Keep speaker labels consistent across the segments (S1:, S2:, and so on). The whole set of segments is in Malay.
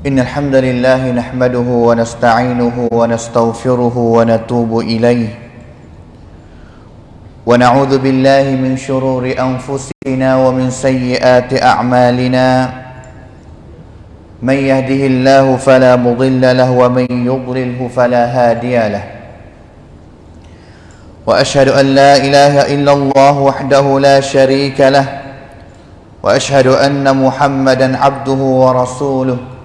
S1: إن الحمد لله نحمده ونستعينه ونستغفره ونتوب إليه. ونعوذ بالله من شرور أنفسنا ومن سيئات أعمالنا. من يهده الله فلا مضل له ومن يضلله فلا هادي له. وأشهد أن لا إله إلا الله وحده لا شريك له. وأشهد أن محمدا عبده ورسوله.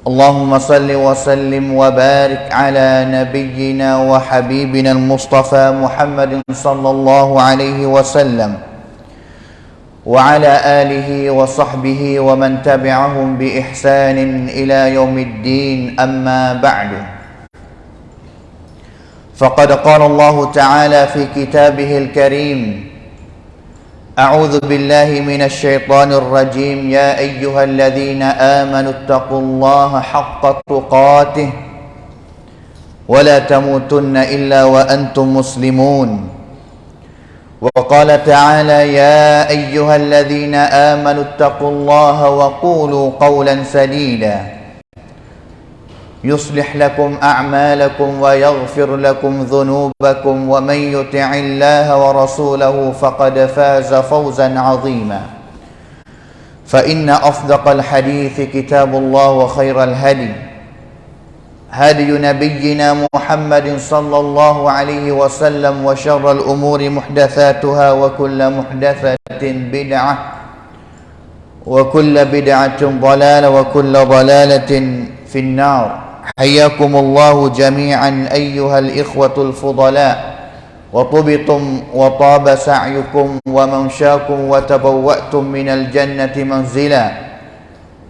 S1: اللهم صل وسلم وبارك على نبينا وحبيبنا المصطفى محمد صلى الله عليه وسلم. وعلى آله وصحبه ومن تبعهم بإحسان إلى يوم الدين أما بعد. فقد قال الله تعالى في كتابه الكريم أعوذ بالله من الشيطان الرجيم. يا أيها الذين آمنوا اتقوا الله حق تقاته ولا تموتن إلا وأنتم مسلمون. وقال تعالى يا أيها الذين آمنوا اتقوا الله وقولوا قولا سديدا. يصلح لكم أعمالكم ويغفر لكم ذنوبكم ومن يطع الله ورسوله فقد فاز فوزا عظيما. فإن أصدق الحديث كتاب الله وخير الهدي هدي نبينا محمد صلى الله عليه وسلم وشر الأمور محدثاتها وكل محدثة بدعة وكل بدعة ضلالة وكل ضلالة في النار. حياكم الله جميعا أيها الإخوة الفضلاء. وطبتم وطاب سعيكم ومنشاكم وتبوأتم من الجنة منزلا.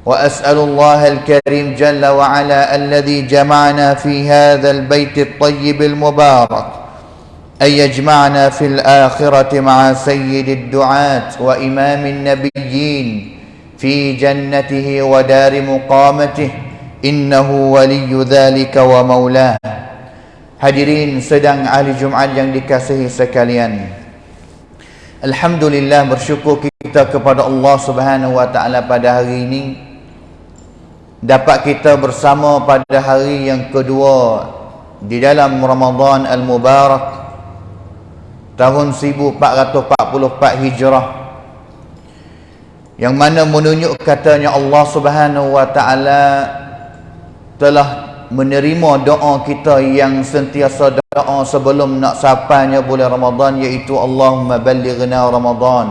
S1: وأسأل الله الكريم جل وعلا الذي جمعنا في هذا البيت الطيب المبارك أن يجمعنا في الآخرة مع سيد الدعاة وإمام النبيين في جنته ودار مقامته. Innahu waliyu dhalika wa maulah hadirin sedang ahli Jumaat yang dikasihi sekalian. Alhamdulillah bersyukur kita kepada Allah Subhanahu wa taala pada hari ini. Dapat kita bersama pada hari yang kedua di dalam Ramadan al-Mubarak tahun 1444 Hijrah yang mana menunjuk katanya Allah Subhanahu wa taala telah menerima doa kita yang sentiasa doa sebelum nak sampainya bulan Ramadan iaitu Allahumma ballighna Ramadan.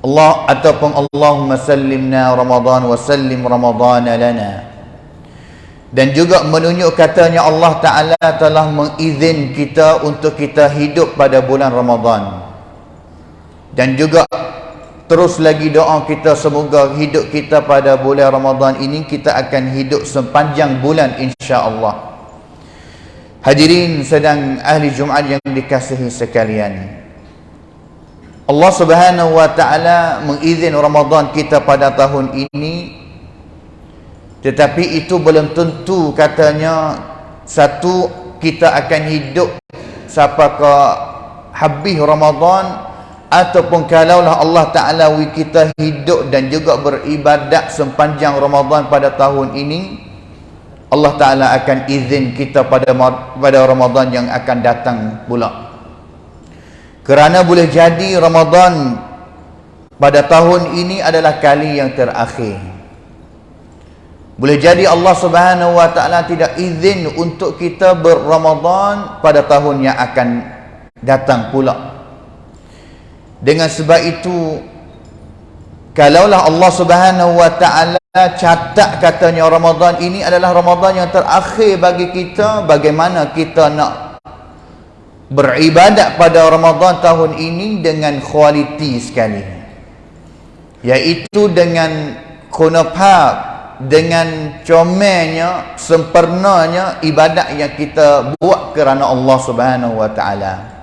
S1: Allah ataupun Allahumma sallimna Ramadan wa sallim Ramadan lana. Dan juga menunjuk katanya Allah Ta'ala telah mengizin kita untuk kita hidup pada bulan Ramadan. Dan juga Terus lagi doa kita semoga hidup kita pada bulan Ramadan ini kita akan hidup sepanjang bulan insya-Allah. Hadirin sedang ahli Jumaat yang dikasihi sekalian. Allah Subhanahu wa taala mengizin Ramadan kita pada tahun ini tetapi itu belum tentu katanya satu kita akan hidup sampai ke habis Ramadan ataupun kalaulah Allah Ta'ala kita hidup dan juga beribadat sepanjang Ramadan pada tahun ini Allah Ta'ala akan izin kita pada pada Ramadan yang akan datang pula. Kerana boleh jadi Ramadan pada tahun ini adalah kali yang terakhir. Boleh jadi Allah Subhanahu Wa Ta'ala tidak izin untuk kita berramadan pada tahun yang akan datang pula dengan sebab itu kalaulah Allah Subhanahu wa taala catat katanya Ramadan ini adalah Ramadan yang terakhir bagi kita bagaimana kita nak beribadat pada Ramadan tahun ini dengan kualiti sekali. Iaitu dengan kunafab dengan comelnya sempurnanya ibadat yang kita buat kerana Allah Subhanahu wa taala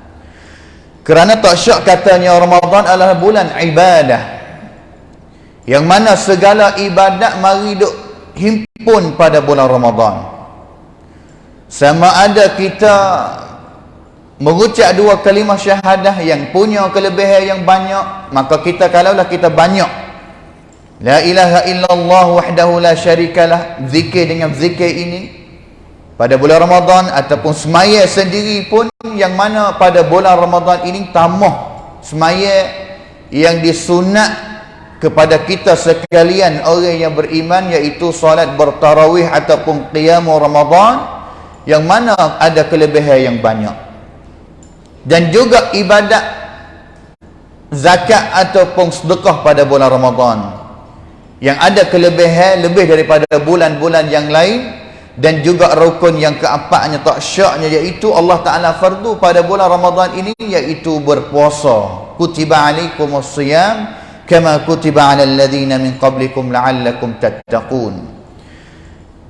S1: kerana tak syak katanya Ramadan adalah bulan ibadah. Yang mana segala ibadat mari duk himpun pada bulan Ramadan. Sama ada kita mengucap dua kalimah syahadah yang punya kelebihan yang banyak maka kita kalaulah kita banyak. La ilaha illallah wahdahu la syarikalah zikir dengan zikir ini pada bulan Ramadan ataupun semaya sendiri pun yang mana pada bulan Ramadan ini tamah semaya yang disunat kepada kita sekalian orang yang beriman iaitu solat bertarawih ataupun qiyamul Ramadan yang mana ada kelebihan yang banyak. Dan juga ibadat zakat ataupun sedekah pada bulan Ramadan yang ada kelebihan lebih daripada bulan-bulan yang lain dan juga rukun yang keempatnya tak syaknya iaitu Allah Ta'ala fardu pada bulan Ramadan ini iaitu berpuasa. Kutiba alaikumus siyam kama kutiba 'alal ladzina min qablikum la'allakum tattaqun.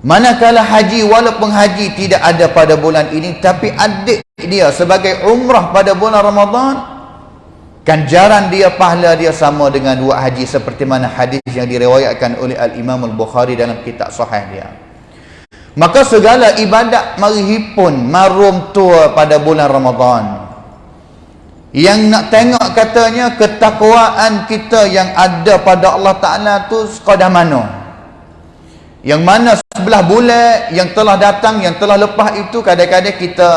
S1: Manakala haji walaupun haji tidak ada pada bulan ini tapi adik dia sebagai umrah pada bulan Ramadan ganjaran dia pahala dia sama dengan dua haji seperti mana hadis yang diriwayatkan oleh al-Imam al-Bukhari dalam kitab sahih dia maka segala ibadat mari hipun marum tua pada bulan Ramadan. Yang nak tengok katanya ketakwaan kita yang ada pada Allah Ta'ala tu sekadar mana? Yang mana sebelah bulan yang telah datang yang telah lepas itu kadang-kadang kita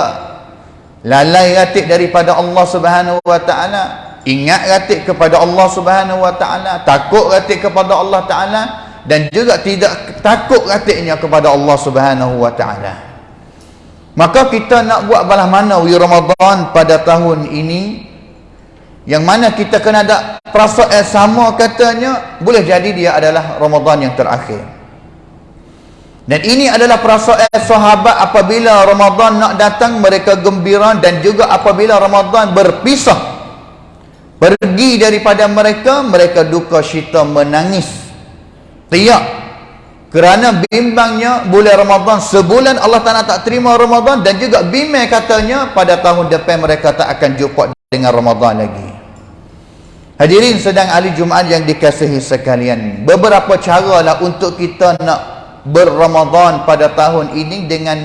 S1: lalai ratik daripada Allah Subhanahu Wa Ta'ala ingat ratik kepada Allah Subhanahu Wa Ta'ala takut ratik kepada Allah Ta'ala dan juga tidak takut ratiknya kepada Allah Subhanahu Wa Ta'ala. Maka kita nak buat balas mana wi Ramadan pada tahun ini? Yang mana kita kena ada perasaan sama katanya boleh jadi dia adalah Ramadan yang terakhir. Dan ini adalah perasaan sahabat apabila Ramadan nak datang mereka gembira dan juga apabila Ramadan berpisah pergi daripada mereka mereka duka cita menangis tiap kerana bimbangnya bulan Ramadan sebulan Allah Ta'ala tak terima Ramadan dan juga bimbang katanya pada tahun depan mereka tak akan jumpa dengan Ramadan lagi. Hadirin sedang ahli Jumaat yang dikasihi sekalian beberapa cara lah untuk kita nak berramadan pada tahun ini dengan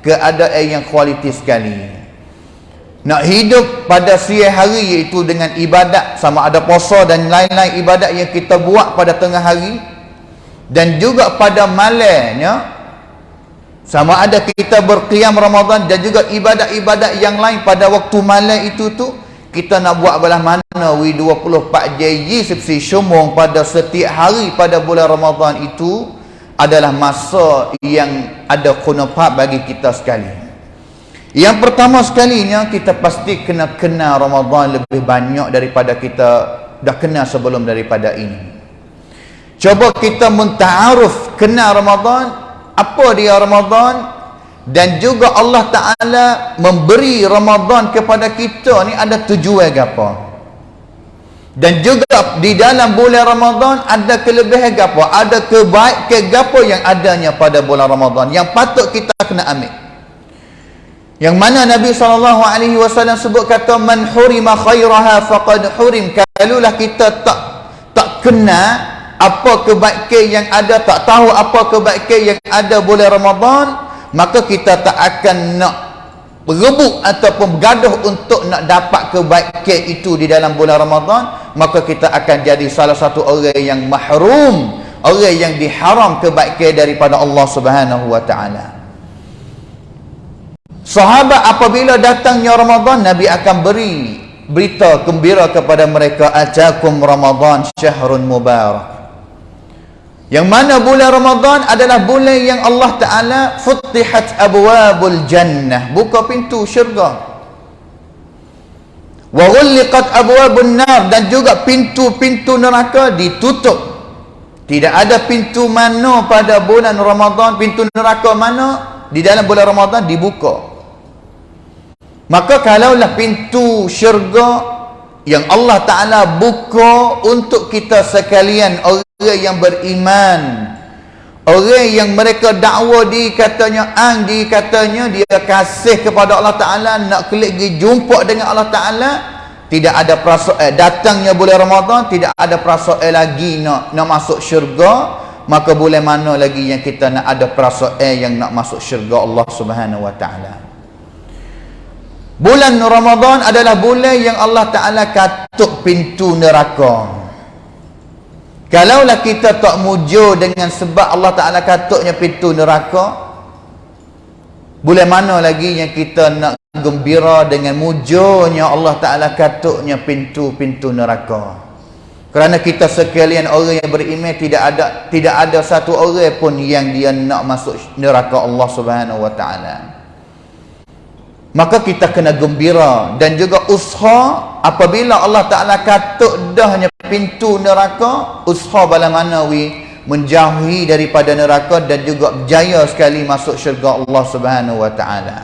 S1: keadaan yang kualiti sekali. Nak hidup pada siang hari iaitu dengan ibadat sama ada puasa dan lain-lain ibadat yang kita buat pada tengah hari dan juga pada malamnya sama ada kita berqiyam Ramadan dan juga ibadat-ibadat yang lain pada waktu malam itu tu kita nak buat belah mana? Wi 24 JJ seperti syumung pada setiap hari pada bulan Ramadan itu adalah masa yang ada kunafat bagi kita sekali. Yang pertama sekalinya kita pasti kena kenal Ramadan lebih banyak daripada kita dah kenal sebelum daripada ini Coba kita menta'aruf kenal Ramadan. Apa dia Ramadan? Dan juga Allah Ta'ala memberi Ramadan kepada kita ni ada tujuan apa? Dan juga di dalam bulan Ramadan ada kelebihan apa? Ada kebaikan apa yang adanya pada bulan Ramadan yang patut kita kena ambil. Yang mana Nabi SAW sebut kata man hurima khairaha faqad hurim. Kalulah kita tak tak kenal apa kebaikan yang ada tak tahu apa kebaikan yang ada bulan Ramadan maka kita tak akan nak berebut ataupun bergaduh untuk nak dapat kebaikan itu di dalam bulan Ramadan maka kita akan jadi salah satu orang yang mahrum orang yang diharam kebaikan daripada Allah Subhanahu wa taala. Sahabat apabila datangnya Ramadan Nabi akan beri berita gembira kepada mereka ajakum Ramadan syahrun mubarak yang mana bulan Ramadan adalah bulan yang Allah Ta'ala Futihat abwabul jannah. Buka pintu syurga. Wa ghulliqat abwabun nar. Dan juga pintu-pintu neraka ditutup. Tidak ada pintu mana pada bulan Ramadan pintu neraka mana di dalam bulan Ramadan dibuka. Maka kalaulah pintu syurga yang Allah Ta'ala buka untuk kita sekalian yang beriman orang yang mereka dakwa di katanya ang di katanya dia kasih kepada Allah Ta'ala nak klik pergi jumpa dengan Allah Ta'ala tidak ada perasaan eh, datangnya bulan Ramadan tidak ada perasaan eh, lagi nak nak masuk syurga maka boleh mana lagi yang kita nak ada perasaan eh, yang nak masuk syurga Allah Subhanahu Wa Ta'ala Bulan Ramadan adalah bulan yang Allah Ta'ala katuk pintu neraka. Kalaulah kita tak mujur dengan sebab Allah Ta'ala katuknya pintu neraka, bulan mana lagi yang kita nak gembira dengan mujurnya Allah Ta'ala katuknya pintu-pintu neraka. Kerana kita sekalian orang yang beriman tidak ada tidak ada satu orang pun yang dia nak masuk neraka Allah Subhanahu Wa Ta'ala maka kita kena gembira dan juga usaha apabila Allah Ta'ala katuk dahnya pintu neraka usaha bala manawi menjauhi daripada neraka dan juga berjaya sekali masuk syurga Allah Subhanahu Wa Ta'ala.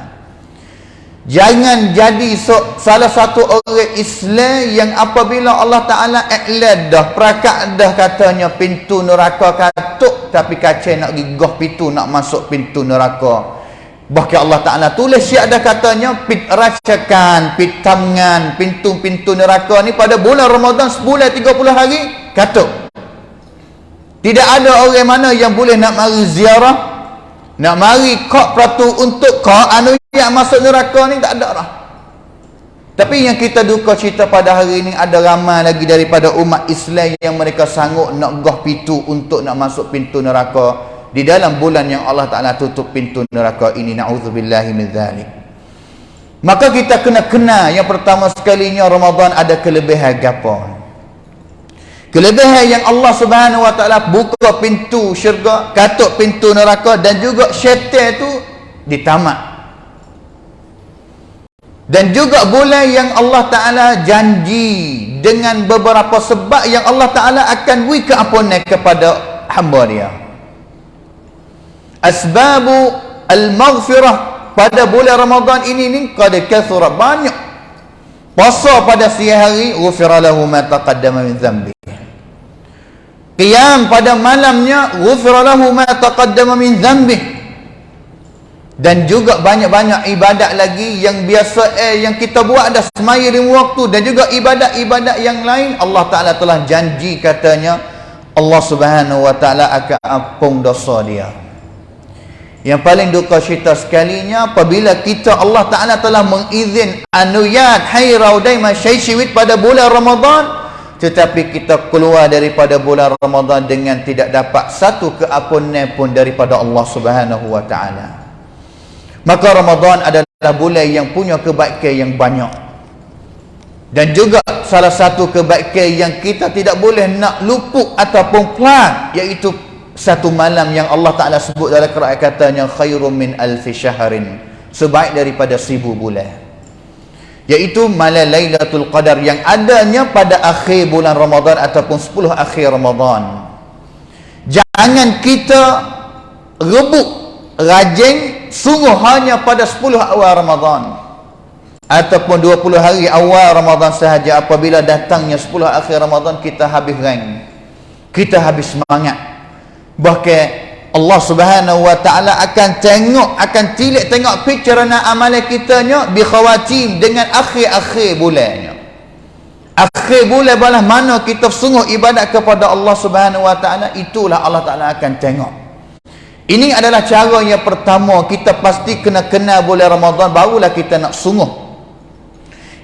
S1: Jangan jadi so, salah satu orang Islam yang apabila Allah Ta'ala iklan dah perakat dah katanya pintu neraka katuk tapi kacau nak gigah pintu nak masuk pintu neraka Bahkan Allah Ta'ala tulis siap ada katanya pit racakan, pit tamngan, pintu-pintu neraka ni pada bulan Ramadan sebulan 30 hari katuk. Tidak ada orang mana yang boleh nak mari ziarah, nak mari kok peratu untuk kok anu yang masuk neraka ni tak ada lah. Tapi yang kita duka cerita pada hari ini ada ramai lagi daripada umat Islam yang mereka sanggup nak gah pintu untuk nak masuk pintu neraka di dalam bulan yang Allah Taala tutup pintu neraka ini naudzubillahi min dzalik maka kita kena kena yang pertama sekalinya Ramadan ada kelebihan gapo kelebihan yang Allah Subhanahu wa taala buka pintu syurga katuk pintu neraka dan juga syaitan itu ditamat dan juga bulan yang Allah Ta'ala janji dengan beberapa sebab yang Allah Ta'ala akan beri keampunan kepada hamba dia asbabu al-maghfirah pada bulan Ramadan ini ni qad kathura banyak. Puasa pada siang hari ghufira lahu ma taqaddama min dhanbi. Qiyam pada malamnya ghufira lahu ma taqaddama min dhanbi. Dan juga banyak-banyak ibadat lagi yang biasa eh yang kita buat dah semaya lima waktu. Dan juga ibadat-ibadat yang lain. Allah Taala telah janji katanya Allah Subhanahu wa taala akan ampun dosa dia yang paling duka cerita sekalinya apabila kita Allah Ta'ala telah mengizin anuyat hai raudaima syaisyewit pada bulan Ramadan tetapi kita keluar daripada bulan Ramadan dengan tidak dapat satu keampunan pun daripada Allah Subhanahu wa taala. Maka Ramadan adalah bulan yang punya kebaikan yang banyak. Dan juga salah satu kebaikan yang kita tidak boleh nak luput ataupun pelan iaitu satu malam yang Allah Ta'ala sebut dalam Quran katanya khairum min alfi syahrin sebaik daripada seribu bulan. Iaitu malam Lailatul Qadar yang adanya pada akhir bulan Ramadan ataupun 10 akhir Ramadan. Jangan kita rebut rajin sungguh hanya pada 10 awal Ramadan ataupun 20 hari awal Ramadan sahaja. Apabila datangnya 10 akhir Ramadan kita habis rang kita habis semangat bahkan Allah Subhanahu wa taala akan tengok akan tilik tengok pikiran amalan kita nya bi khawatim dengan akhir-akhir bulannya. Akhir bulan balah mana kita sungguh ibadat kepada Allah Subhanahu wa taala itulah Allah taala akan tengok. Ini adalah cara yang pertama kita pasti kena kenal bulan Ramadan barulah kita nak sungguh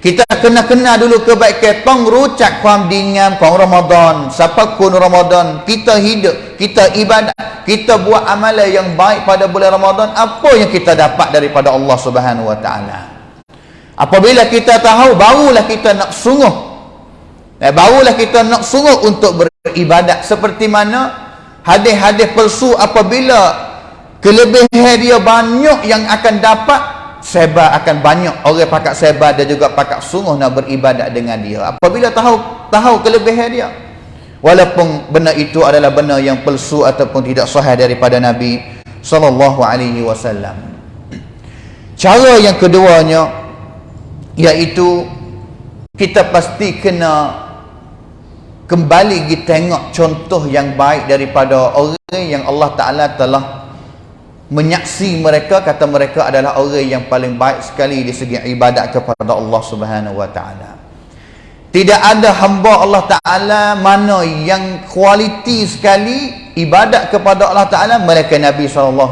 S1: kita kena kenal dulu kebaikan. Tong rucak kuam dingam kuam Ramadan. Siapa kun Ramadan? Kita hidup kita ibadat kita buat amalan yang baik pada bulan Ramadan. Apa yang kita dapat daripada Allah Subhanahu wa taala? Apabila kita tahu barulah kita nak sungguh. Eh, barulah kita nak sungguh untuk beribadat. Seperti mana hadis-hadis palsu apabila kelebihan dia banyak yang akan dapat sebar akan banyak orang pakat sebar dan juga pakat sungguh nak beribadat dengan dia. Apabila tahu tahu kelebihan dia. Walaupun benda itu adalah benda yang palsu ataupun tidak sahih daripada Nabi sallallahu alaihi wasallam. Cara yang keduanya iaitu kita pasti kena kembali kita tengok contoh yang baik daripada orang yang Allah Ta'ala telah menyaksi mereka kata mereka adalah orang yang paling baik sekali di segi ibadat kepada Allah Subhanahu Wa Ta'ala. Tidak ada hamba Allah Ta'ala mana yang kualiti sekali ibadat kepada Allah Ta'ala mereka Nabi SAW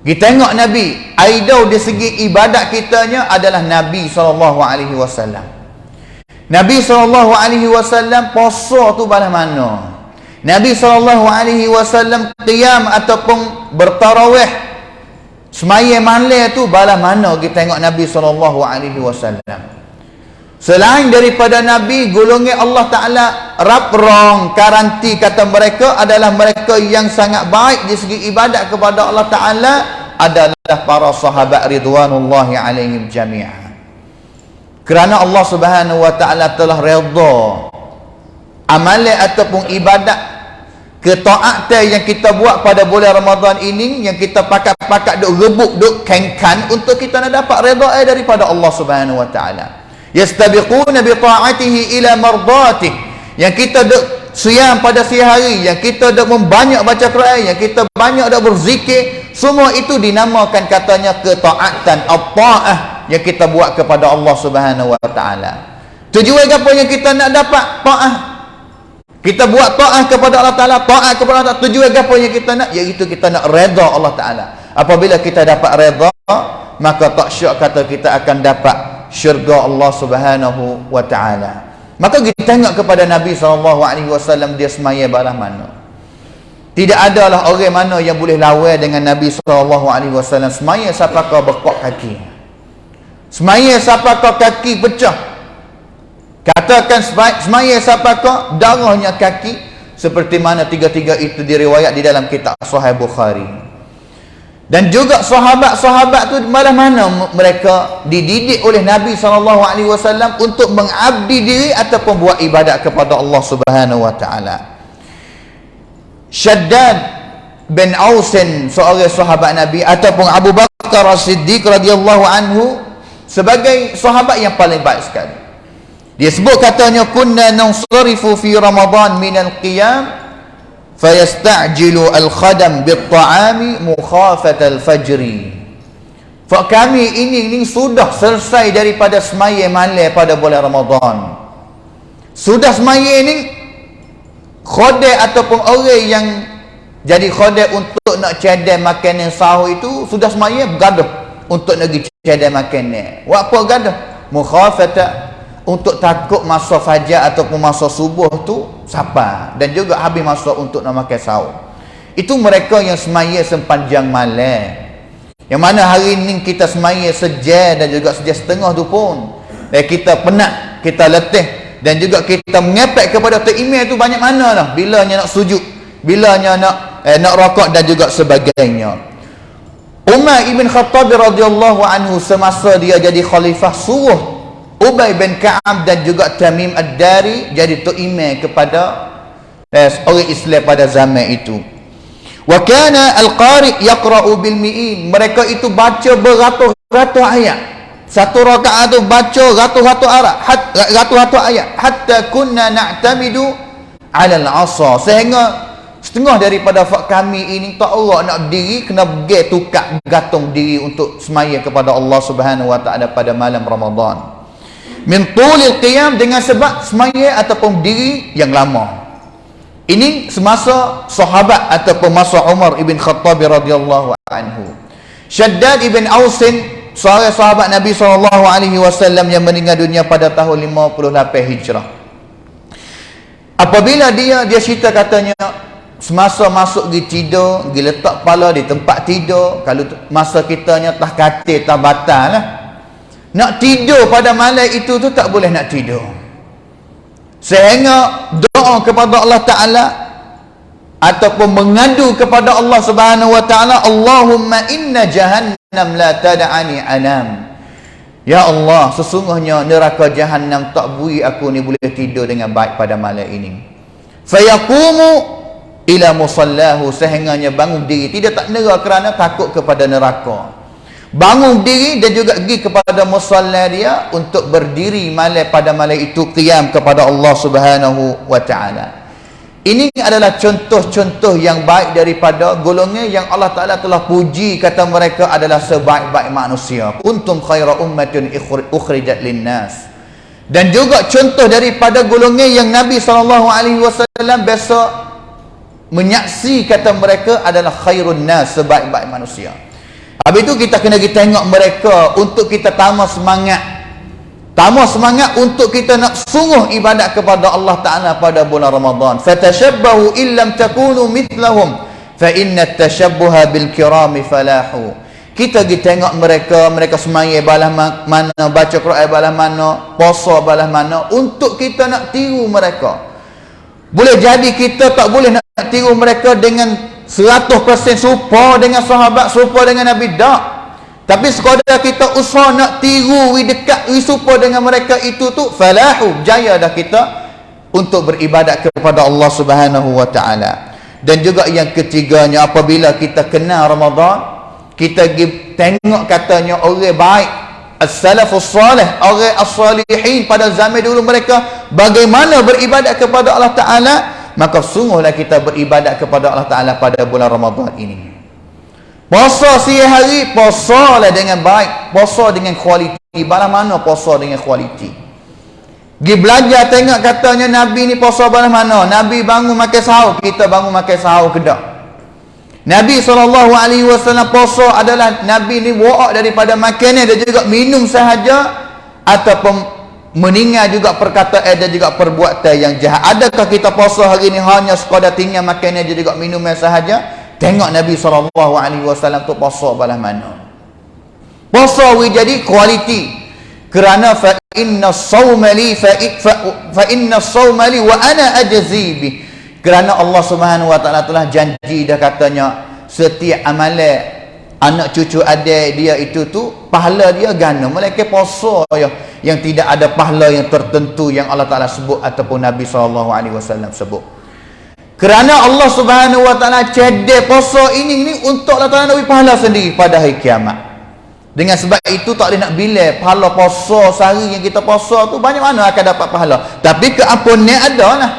S1: kita tengok Nabi idol di segi ibadat kitanya adalah Nabi SAW Nabi SAW puasa tu balas mana? Nabi SAW qiyam ataupun bertarawih. Semaya malam tu balas mana kita tengok Nabi SAW Selain daripada Nabi golongan Allah Ta'ala raprong karanti kata mereka adalah mereka yang sangat baik di segi ibadat kepada Allah Ta'ala adalah para sahabat ridwanullahi alaihim jami'ah. Kerana Allah Subhanahu wa taala telah redha amalan ataupun ibadat ketaatan yang kita buat pada bulan Ramadan ini yang kita pakat-pakat duk rebuk duk kengkan untuk kita nak dapat redha eh daripada Allah Subhanahu wa taala yastabiquna bi ta'atihi ila mardatihi yang kita duk siam pada siang hari yang kita duk membanyak baca Quran yang kita banyak duk berzikir semua itu dinamakan katanya ketaatan at-ta'ah yang kita buat kepada Allah Subhanahu wa taala. Tujuan apa yang kita nak dapat? Taat. Kita buat taat kepada Allah Taala, taat kepada Allah. Tujuan apa yang kita nak? Iaitu kita nak redha Allah Taala. Apabila kita dapat redha, maka tak syak kata kita akan dapat syurga Allah Subhanahu wa taala. Maka kita tengok kepada Nabi wasallam dia semaya balas mana. Tidak adalah orang mana yang boleh lawan dengan Nabi wasallam semaya siapa kau bekok kaki. Semaya siapa kau kaki pecah. Katakan semaya siapa kau darahnya kaki seperti mana tiga-tiga itu diriwayat di dalam kitab Sahih Bukhari. Dan juga sahabat-sahabat tu malah mana mereka dididik oleh Nabi SAW untuk mengabdi diri ataupun buat ibadat kepada Allah Subhanahu Wa Taala. Shaddad bin Ausin seorang sahabat Nabi ataupun Abu Bakar As-Siddiq radhiyallahu anhu sebagai sahabat yang paling baik sekali dia sebut katanya kunna nansarifu fi ramadan min al-qiyam fayasta'jilu al-khadam bit-ta'ami mukhafat al-fajri. Fa kami ini ini sudah selesai daripada semaya malam pada bulan Ramadan. Sudah semaya ini khodai ataupun orang yang jadi khodai untuk nak cadai makanan sahur itu sudah semaya bergaduh untuk negeri tiada makan ni buat apa gadah mukhafata untuk takut masa fajar ataupun masa subuh tu siapa? Dan juga habis masa untuk nak makan sahur. Itu mereka yang semaya sepanjang malam. Yang mana hari ni kita semaya sejam dan juga sejam setengah tu pun. Dan kita penat kita letih. Dan juga kita mengepek kepada tu email tu banyak mana lah. Bilanya nak sujud bilanya nak eh, nak rokok dan juga sebagainya. Umar ibn Khattab radhiyallahu anhu semasa dia jadi khalifah suruh Ubay bin Ka'ab dan juga Tamim Ad-Dari jadi tok imam kepada eh, orang Islam pada zaman itu. Wa kana al-qari yaqra'u bil mi'in. Mereka itu baca beratus-ratus ayat. Satu rakaat tu baca ratus-ratus ayat, ratus-ratus ayat hatta kunna na'tamidu 'ala al-'asa. Sehingga Setengah daripada fak kami ini tak Allah nak berdiri kena pergi tukar gantung diri untuk semaya kepada Allah Subhanahu wa taala pada malam Ramadan. Min tulil qiyam dengan sebab semaya ataupun diri yang lama. Ini semasa sahabat ataupun masa Umar ibn Khattab radhiyallahu anhu. Shaddad ibn Ausin seorang sahabat Nabi sallallahu alaihi wasallam yang meninggal dunia pada tahun 58 Hijrah. Apabila dia dia cerita katanya semasa masuk pergi tidur pergi letak kepala di tempat tidur kalau masa kitanya tah katil tah batal lah nak tidur pada malam itu tu tak boleh nak tidur sehingga doa kepada Allah Ta'ala ataupun mengadu kepada Allah Subhanahu Wa Ta'ala Allahumma inna jahannam la tada'ani anam Ya Allah, sesungguhnya neraka jahanam tak bui aku ni boleh tidur dengan baik pada malam ini. Fayaqumu ila musallahu sehingganya bangun diri tidak tak nera kerana takut kepada neraka. Bangun diri dan juga pergi kepada musalla dia untuk berdiri malam pada malam itu qiyam kepada Allah Subhanahu wa taala. Ini adalah contoh-contoh yang baik daripada golongan yang Allah Ta'ala telah puji kata mereka adalah sebaik-baik manusia. Kuntum khaira ummatin ukhrijat linnas. Dan juga contoh daripada golongan yang Nabi SAW biasa menyaksi kata mereka adalah khairun nas, sebaik-baik manusia. Habis itu kita kena kita tengok mereka untuk kita tambah semangat Tambah semangat untuk kita nak sungguh ibadat kepada Allah Ta'ala pada bulan Ramadan. Fatashabbahu illam takunu mithlahum. Fa inna tashabbuha bil kirami falahu. Kita pergi tengok mereka, mereka semaya balah mana, baca Quran balah mana, puasa balah mana, untuk kita nak tiru mereka. Boleh jadi kita tak boleh nak tiru mereka dengan 100% serupa dengan sahabat, serupa dengan Nabi. Tak. Tapi sekadar kita usaha nak tiru wi dekat wi serupa dengan mereka itu tu falahu jaya dah kita untuk beribadat kepada Allah Subhanahu wa taala. Dan juga yang ketiganya apabila kita kenal Ramadan, kita tengok katanya orang baik as-salafus salih, orang as-salihin pada zaman dulu mereka bagaimana beribadat kepada Allah taala, maka sungguhlah kita beribadat kepada Allah taala pada bulan Ramadan ini. Puasa siang hari, puasa lah dengan baik. Puasa dengan kualiti. Bala mana puasa dengan kualiti? Gi belajar tengok katanya Nabi ni puasa bala mana? Nabi bangun makan sahur, kita bangun makan sahur ke tak? Nabi SAW puasa adalah Nabi ni wa'ak daripada makanan dan juga minum sahaja ataupun meninggal juga perkataan dan juga perbuatan yang jahat. Adakah kita puasa hari ni hanya sekadar tinggal makanan dan juga minum sahaja? Tengok Nabi SAW tu puasa balas mana. Puasa we jadi kualiti. Kerana fa inna sawma li fa, fa, fa inna sawma li wa ana ajzi Kerana Allah Subhanahu wa taala telah janji dah katanya setiap amalan anak cucu adik dia itu tu pahala dia gana mereka puasa ya yang tidak ada pahala yang tertentu yang Allah Taala sebut ataupun Nabi SAW sebut kerana Allah Subhanahu Wa Taala cedek puasa ini ni untuk Allah Taala nak pahala sendiri pada hari kiamat. Dengan sebab itu tak boleh nak bila pahala puasa sehari yang kita puasa tu banyak mana akan dapat pahala. Tapi keampunan ada lah.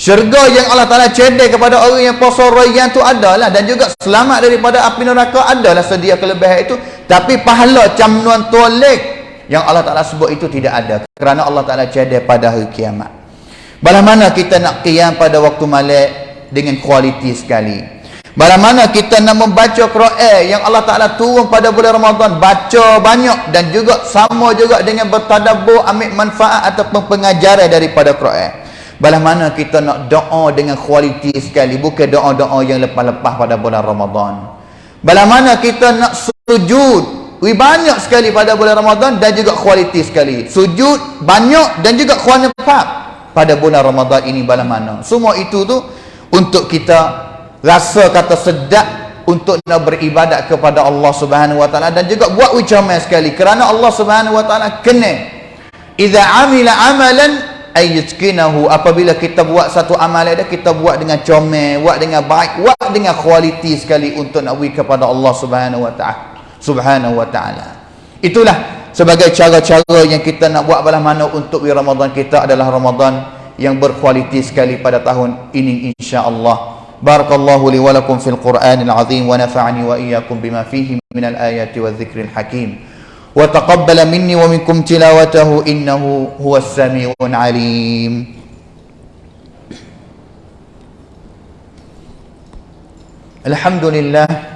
S1: Syurga yang Allah Taala cedek kepada orang yang puasa rayyan tu ada lah dan juga selamat daripada api neraka adalah sedia kelebihan itu. Tapi pahala camnuan tolek yang Allah Taala sebut itu tidak ada kerana Allah Taala cedek pada hari kiamat. Bala mana kita nak qiyam pada waktu malam dengan kualiti sekali. Bala mana kita nak membaca Quran yang Allah Taala turun pada bulan Ramadan baca banyak dan juga sama juga dengan bertadabbur ambil manfaat ataupun pengajaran daripada Quran. Bala mana kita nak doa dengan kualiti sekali bukan doa-doa yang lepas-lepas pada bulan Ramadan. Bala mana kita nak sujud Wi banyak sekali pada bulan Ramadan dan juga kualiti sekali. Sujud banyak dan juga kualiti pada bulan Ramadan ini bala mana semua itu tu untuk kita rasa kata sedap untuk nak beribadat kepada Allah Subhanahu wa taala dan juga buat ucapan sekali kerana Allah Subhanahu wa taala kena idza amila amalan ayyutkinahu apabila kita buat satu amalan dia kita buat dengan comel buat dengan baik buat dengan kualiti sekali untuk nak kepada Allah Subhanahu wa taala Subhanahu wa taala itulah sebagai cara-cara yang kita nak buat balas mana untuk Ramadan kita adalah Ramadan yang berkualiti sekali pada tahun ini insya-Allah. Barakallahu li wa lakum fil Qur'anil azim wa nafa'ani wa iyyakum bima fihi minal ayati wadh-dhikril hakim. Taqabbala minni wa minkum tilawatahu innahu huwas samiul alim. Alhamdulillah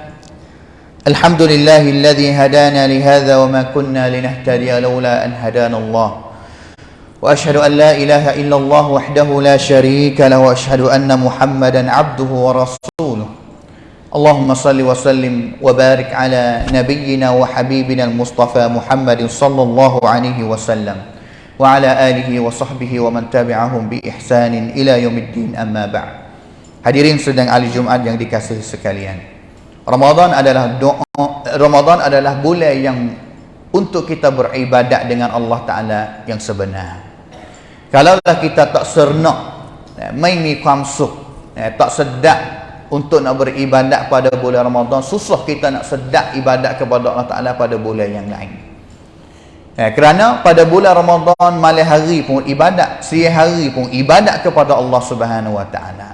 S1: الحمد لله الذي هدانا لهذا وما كنا لنهتدي لولا أن هدانا الله وأشهد أن لا إله إلا الله وحده لا شريك له وأشهد أن محمدا عبده ورسوله اللهم صل وسلم وبارك على نبينا وحبيبنا المصطفى محمد صلى الله عليه وسلم وعلى آله وصحبه ومن تبعهم بإحسان إلى يوم الدين أما بعد Hadirin sedang ahli Jumat yang dikasihi sekalian. Ramadan adalah doa Ramadan adalah bulan yang untuk kita beribadat dengan Allah Ta'ala yang sebenar. Kalaulah kita tak sernak, eh, main ni kamsuk, eh, tak sedap untuk nak beribadat pada bulan Ramadan, susah kita nak sedap ibadat kepada Allah Ta'ala pada bulan yang lain. Eh, kerana pada bulan Ramadan malam hari pun ibadat, siang hari pun ibadat kepada Allah Subhanahu Wa Taala.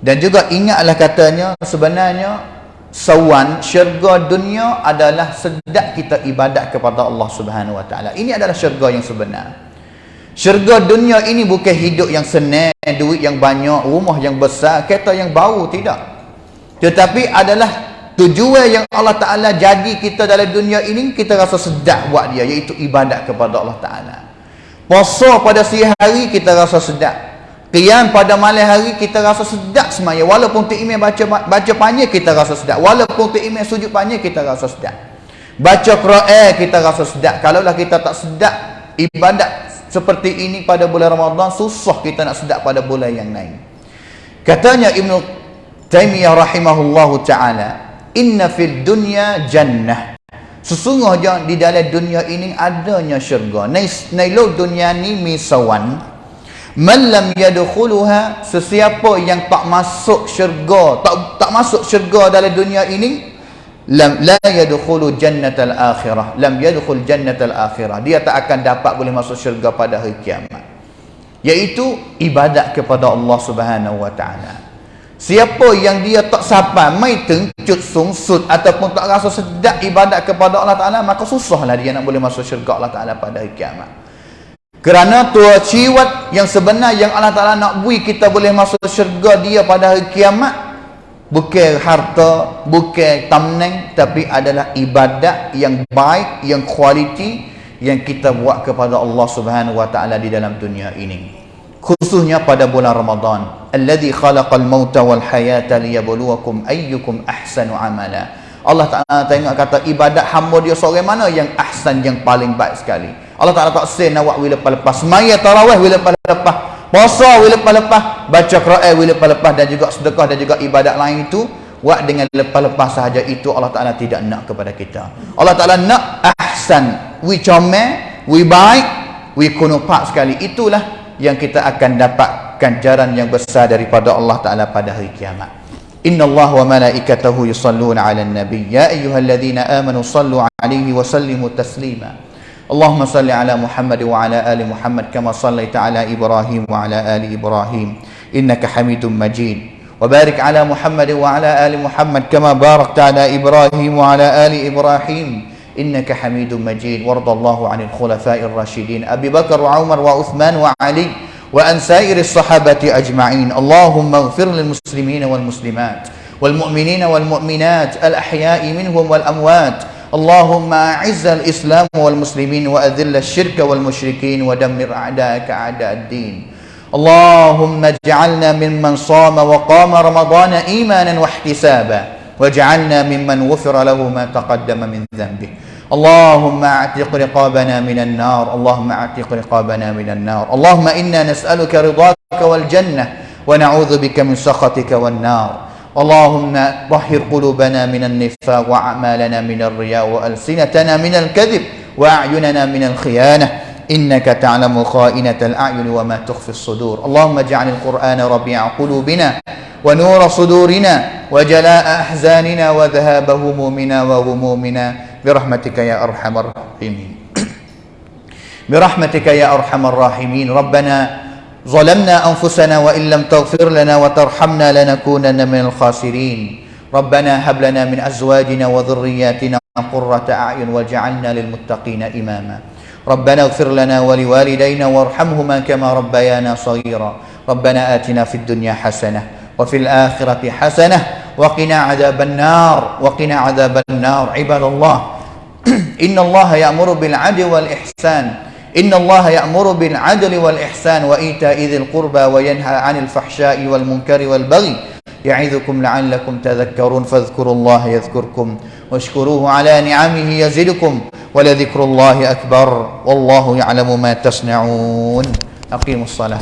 S1: Dan juga ingatlah katanya sebenarnya sawan syurga dunia adalah sedap kita ibadat kepada Allah Subhanahu Wa Taala. Ini adalah syurga yang sebenar. Syurga dunia ini bukan hidup yang senang, duit yang banyak, rumah yang besar, kereta yang bau tidak. Tetapi adalah tujuan yang Allah Taala jadi kita dalam dunia ini kita rasa sedap buat dia iaitu ibadat kepada Allah Taala. Puasa pada siang hari kita rasa sedap. Qiyam pada malam hari kita rasa sedap semaya walaupun tak imam baca baca panjang kita rasa sedap walaupun tak imam sujud panjang kita rasa sedap baca Quran kita rasa sedap kalaulah kita tak sedap ibadat seperti ini pada bulan Ramadan susah kita nak sedap pada bulan yang lain. Katanya Ibnu Taimiyah rahimahullahu taala inna fid dunya jannah. Sesungguhnya di dalam dunia ini adanya syurga. Nailo dunia ni misawan. Man lam yadkhuluha sesiapa yang tak masuk syurga, tak tak masuk syurga dalam dunia ini, lam la yadkhulu jannatal akhirah. Lam yadkhul jannatal akhirah. Dia tak akan dapat boleh masuk syurga pada hari kiamat. Yaitu ibadat kepada Allah Subhanahu wa taala. Siapa yang dia tak sabar, mai tengcut sungsut ataupun tak rasa sedap ibadat kepada Allah Taala, maka susahlah dia nak boleh masuk syurga Allah Taala pada hari kiamat. Kerana tua ciwat yang sebenar yang Allah Ta'ala nak bui kita boleh masuk syurga dia pada hari kiamat bukan harta, bukan tamneng tapi adalah ibadat yang baik, yang kualiti yang kita buat kepada Allah Subhanahu wa taala di dalam dunia ini. Khususnya pada bulan Ramadan, alladzi khalaqal mauta wal hayata liyabluwakum ayyukum ahsanu amala. Allah Ta'ala tengok kata ibadat hamba dia seorang mana yang ahsan yang paling baik sekali. Allah Ta'ala tak say nak buat lepas-lepas. Semaya tarawih lepas-lepas. Puasa lepas-lepas. Baca Quran lepas-lepas. Dan juga sedekah dan juga ibadat lain itu. Buat dengan lepas-lepas sahaja itu Allah Ta'ala tidak nak kepada kita. Allah Ta'ala nak ahsan. We comel. We baik. We kunupak sekali. Itulah yang kita akan dapat ganjaran yang besar daripada Allah Ta'ala pada hari kiamat. Inna Allah wa malaikatahu yusalluna ala nabi. Ya ayyuhalladzina amanu sallu alaihi wa sallimu. اللهم صل على محمد وعلى آل محمد كما صليت على إبراهيم وعلى آل إبراهيم. إنك حميد مجيد. وبارك على محمد وعلى آل محمد كما باركت على إبراهيم وعلى آل إبراهيم. إنك حميد مجيد. وارض الله عن الخلفاء الراشدين. أبي بكر وعمر وعثمان وعلي وأن سائر الصحابة أجمعين. اللهم اغفر للمسلمين والمسلمات والمؤمنين والمؤمنات الأحياء منهم والأموات اللهم أعز الإسلام والمسلمين وأذل الشرك والمشركين ودمر أعداءك أعداء الدين اللهم اجعلنا ممن صام وقام رمضان إيمانا واحتسابا واجعلنا ممن غفر له ما تقدم من ذنبه اللهم اعتق رقابنا من النار اللهم اعتق رقابنا من النار اللهم إنا نسألك رضاك والجنة ونعوذ بك من سخطك والنار اللهم طهر قلوبنا من النفاق وأعمالنا من الرياء وألسنتنا من الكذب وأعيننا من الخيانة. إنك تعلم خائنة الأعين وما تخفي الصدور. اللهم اجعل القرآن ربيع قلوبنا ونور صدورنا وجلاء أحزاننا وذهاب همومنا وغمومنا. برحمتك يا أرحم الراحمين. برحمتك يا أرحم الراحمين. ربنا ظلمنا أنفسنا وإن لم تغفر لنا وترحمنا لنكونن من الخاسرين. ربنا هب لنا من أزواجنا وذرياتنا قرة أعين واجعلنا للمتقين إماما. ربنا اغفر لنا ولوالدينا وارحمهما كما ربيانا صغيرا. ربنا آتنا في الدنيا حسنة وفي الآخرة حسنة وقنا عذاب النار. وقنا عذاب النار. عباد الله إن الله يأمر بالعدل والإحسان. إن الله يأمر بالعدل والإحسان وإيتاء ذي القربى وينهى عن الفحشاء والمنكر والبغي يعظكم لعلكم تذكرون فاذكروا الله يذكركم واشكروه على نعمه يزدكم ولذكر الله أكبر والله يعلم ما تصنعون أقيموا الصلاة